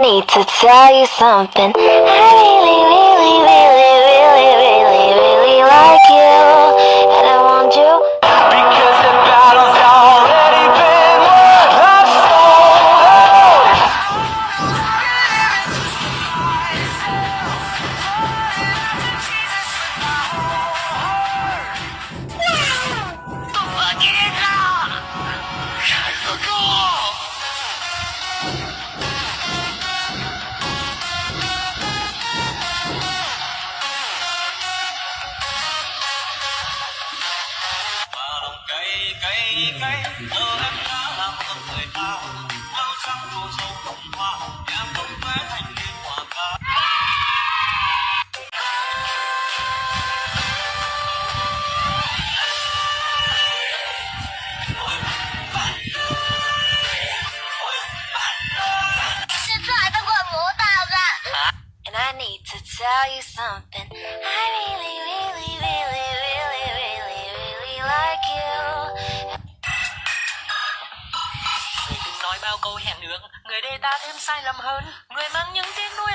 Need to tell you something. I really, cay cay giờ em đã làm tâm người ta áo trắng mùa sâu hồng hoa em thành liên hòa ca And I need to tell you something. I really, really, really, really, really, really like you. Bao câu hẹn ước Người để ta thêm sai lầm hơn. Người mang những tiếng nuối